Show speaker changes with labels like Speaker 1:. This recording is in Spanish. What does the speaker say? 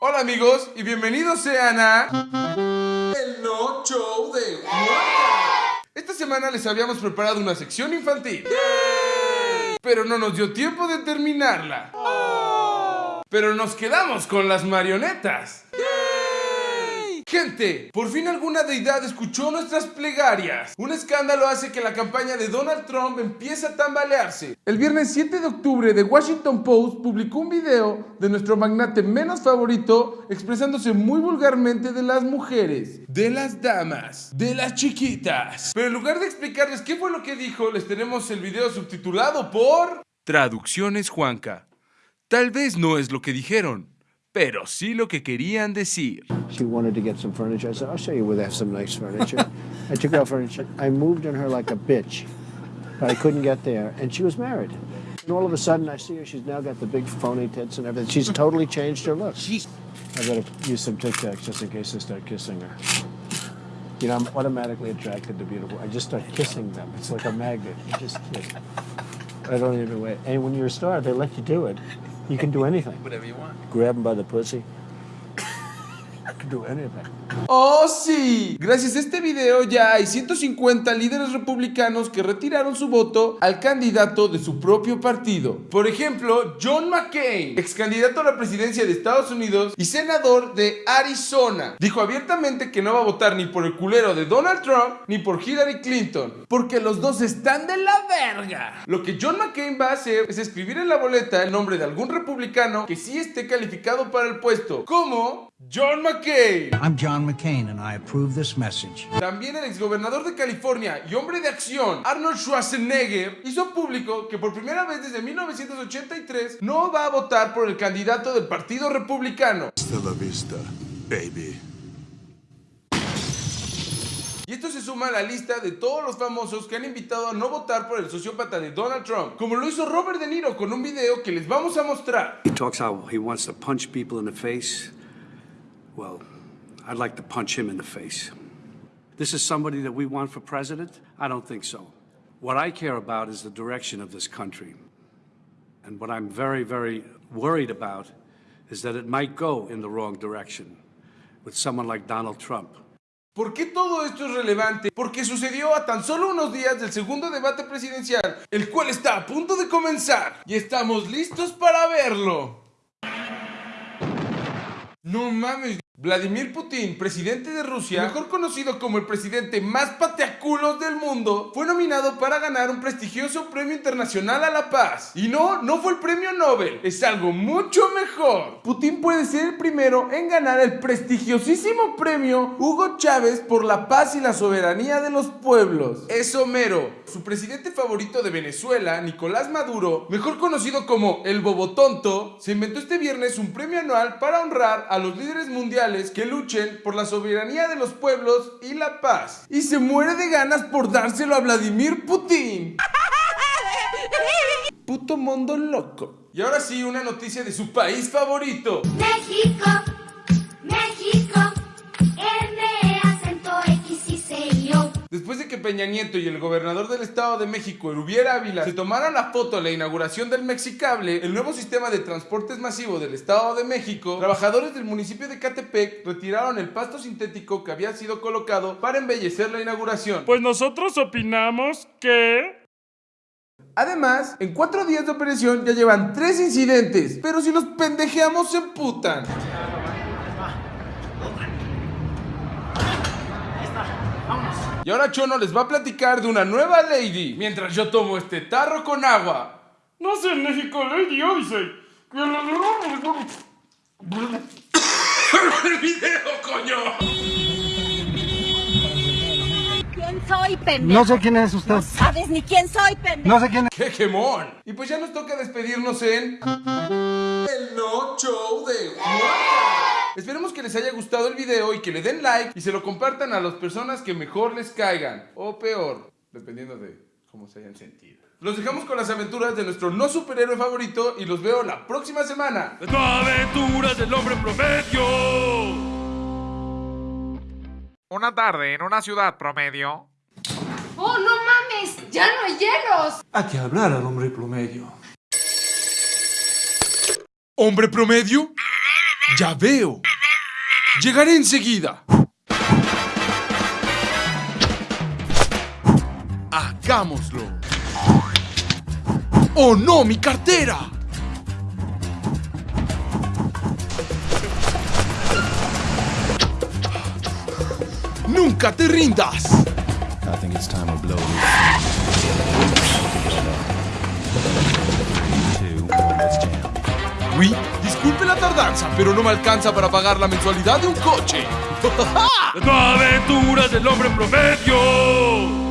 Speaker 1: Hola amigos y bienvenidos sean a... El No Show de Juanca. Esta semana les habíamos preparado una sección infantil. Pero no nos dio tiempo de terminarla. Pero nos quedamos con las marionetas. Gente, por fin alguna deidad escuchó nuestras plegarias. Un escándalo hace que la campaña de Donald Trump empiece a tambalearse. El viernes 7 de octubre, The Washington Post publicó un video de nuestro magnate menos favorito expresándose muy vulgarmente de las mujeres, de las damas, de las chiquitas. Pero en lugar de explicarles qué fue lo que dijo, les tenemos el video subtitulado por... Traducciones Juanca. Tal vez no es lo que dijeron, pero sí lo que querían decir.
Speaker 2: She wanted to get some furniture. I said, I'll show you where they have some nice furniture. I took out furniture. I moved on her like a bitch, but I couldn't get there. And she was married. And all of a sudden, I see her. She's now got the big phony tits and everything. She's totally changed her look.
Speaker 3: She's
Speaker 2: I better use some Tic Tacs just in case I start kissing her. You know, I'm automatically attracted to beautiful. I just start kissing them. It's like a magnet. You just kiss. I don't even wait. And when you're a star, they let you do it. You can do anything.
Speaker 3: whatever you want.
Speaker 2: Grab him by the pussy.
Speaker 1: ¡Oh sí! Gracias a este video ya hay 150 líderes republicanos que retiraron su voto al candidato de su propio partido. Por ejemplo, John McCain, ex candidato a la presidencia de Estados Unidos y senador de Arizona, dijo abiertamente que no va a votar ni por el culero de Donald Trump ni por Hillary Clinton, porque los dos están de la verga. Lo que John McCain va a hacer es escribir en la boleta el nombre de algún republicano que sí esté calificado para el puesto, como John McCain.
Speaker 4: I'm John McCain, and I approve this message.
Speaker 1: También el exgobernador de California y hombre de acción, Arnold Schwarzenegger, hizo público que por primera vez desde 1983 no va a votar por el candidato del Partido Republicano.
Speaker 5: Hasta la vista, baby.
Speaker 1: Y esto se suma a la lista de todos los famosos que han invitado a no votar por el sociópata de Donald Trump, como lo hizo Robert De Niro con un video que les vamos a mostrar.
Speaker 6: He talks how he wants to punch people in the face. Well, I'd like to punch him in the face. This is somebody that we want for president? I don't think so. What I care about is the direction of this country. And what I'm very, very worried about is that it might go in the wrong direction with someone like Donald Trump.
Speaker 1: ¿Por qué todo esto es relevante? Porque sucedió a tan solo unos días del segundo debate presidencial, el cual está a punto de comenzar. Y estamos listos para verlo. No mames. Vladimir Putin, presidente de Rusia, mejor conocido como el presidente más pateaculos del mundo, fue nominado para ganar un prestigioso premio internacional a la paz. Y no, no fue el premio Nobel, es algo mucho mejor. Putin puede ser el primero en ganar el prestigiosísimo premio Hugo Chávez por la paz y la soberanía de los pueblos. Es Homero. Su presidente favorito de Venezuela, Nicolás Maduro, mejor conocido como el Bobotonto, se inventó este viernes un premio anual para honrar a los líderes mundiales que luchen por la soberanía de los pueblos y la paz. Y se muere de ganas por dárselo a Vladimir Putin. Puto mundo loco. Y ahora sí, una noticia de su país favorito.
Speaker 7: México, México,
Speaker 1: Peña Nieto y el gobernador del Estado de México, Erubiel Ávila, se tomaron la foto a la inauguración del Mexicable, el nuevo sistema de transportes masivo del Estado de México, trabajadores del municipio de Catepec retiraron el pasto sintético que había sido colocado para embellecer la inauguración.
Speaker 8: Pues nosotros opinamos que...
Speaker 1: Además, en cuatro días de operación ya llevan tres incidentes, pero si los pendejeamos se emputan. Y ahora Chono les va a platicar de una nueva lady, mientras yo tomo este tarro con agua.
Speaker 8: No sé, en México Lady Odyssey.
Speaker 1: ¡El video, coño!
Speaker 9: ¿Quién soy, pendejo?
Speaker 4: No sé quién es usted.
Speaker 9: No sabes ni quién soy, pendejo.
Speaker 4: No sé quién es.
Speaker 1: ¡Qué gemón! Y pues ya nos toca despedirnos en... El No Show de. Esperemos que les haya gustado el video y que le den like y se lo compartan a las personas que mejor les caigan. O peor, dependiendo de cómo se hayan sentido. Los dejamos con las aventuras de nuestro no superhéroe favorito y los veo la próxima semana.
Speaker 8: Las aventuras del hombre promedio.
Speaker 3: Una tarde en una ciudad promedio.
Speaker 10: ¡Oh, no mames! ¡Ya no hay hielos!
Speaker 11: Hay que hablar al hombre promedio.
Speaker 1: ¿Hombre promedio? Ya veo. Llegaré enseguida. Hagámoslo. ¡Oh no, mi cartera! ¡Nunca te rindas!
Speaker 11: I think it's time we blow
Speaker 1: Disculpe la tardanza, pero no me alcanza para pagar la mensualidad de un coche.
Speaker 8: Nuevas aventuras del hombre promedio.